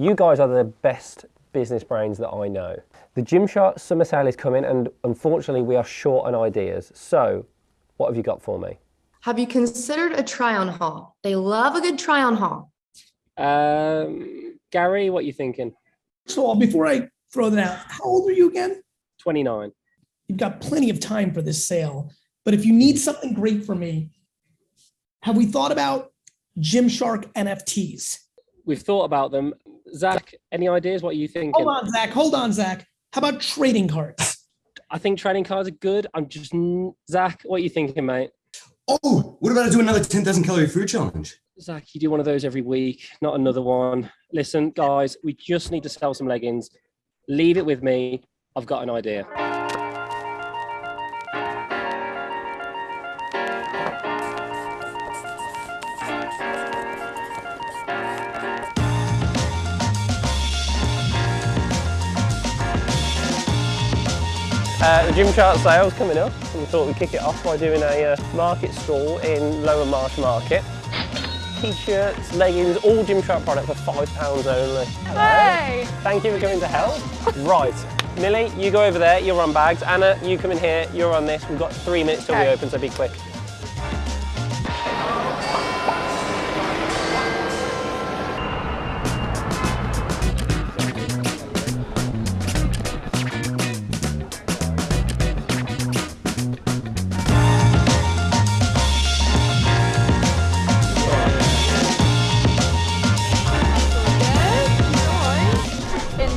you guys are the best business brains that I know. The Gymshark summer sale is coming, and unfortunately, we are short on ideas. So, what have you got for me? Have you considered a try on haul? They love a good try on haul. Um, Gary, what are you thinking? So before I throw that out, how old are you again? 29. You've got plenty of time for this sale. But if you need something great for me, have we thought about Gymshark NFTs? We've thought about them. Zach, any ideas? What you thinking? Hold on, Zach. Hold on, Zach. How about trading cards? I think trading cards are good. I'm just Zach. What are you thinking, mate? Oh, what about I do another 10,000 calorie food challenge? Zach, you do one of those every week, not another one. Listen, guys, we just need to sell some leggings. Leave it with me. I've got an idea. Uh, the Gymshark sale's coming up and we thought we'd kick it off by doing a uh, market stall in Lower Marsh Market. T-shirts, leggings, all Gymshark products for £5 only. Hey! Thank you for coming to help. right, Millie, you go over there, you're on bags. Anna, you come in here, you're on this. We've got three minutes till we open, so be quick.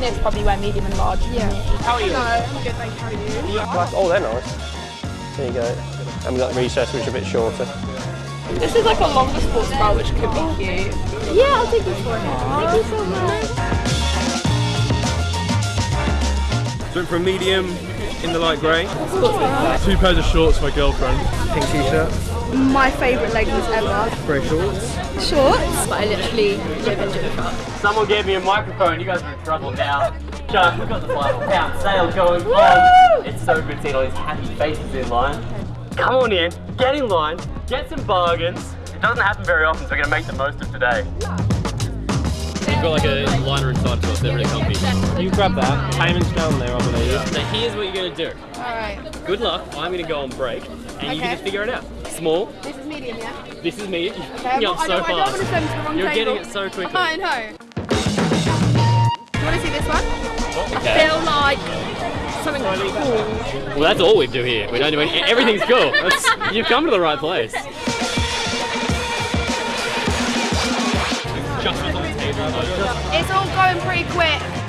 In this, probably wear medium and large. Yeah. How are you? I'm good, thank you. How are you? Like- Oh, they're nice. There you go. And we've got recess, which is a bit shorter. This is like a longer sports bra, which could be oh. cute. Yeah, I'll take this one. Thank you so much. Went for a medium in the light grey. Two pairs of shorts for my girlfriend. Pink t-shirt. My favourite leggings ever. Grey shorts. Shorts. But I literally live in Gymshark. Someone gave me a microphone. You guys are in trouble now. Chuck, we've got the five pound sale going on. It's so good seeing all these happy faces in line. Come on in, get in line, get some bargains. It doesn't happen very often, so we're gonna make the most of today. You've got like a liner inside to us, they're really comfy. You grab that. Payment's down there, I believe. So here's what you're gonna do. Alright. Good luck, I'm gonna go on break, and you can just figure it out. Small, This is medium, yeah? this is me. You're Okay, I'm picking not, up I, so don't, I don't want to fast. send to the wrong You're table. getting it so quickly. I know. Do you want to see this one? Okay. Feel like something cool. Well, that's all we do here. We don't do any, everything's cool. That's, you've come to the right place. It's all going pretty quick.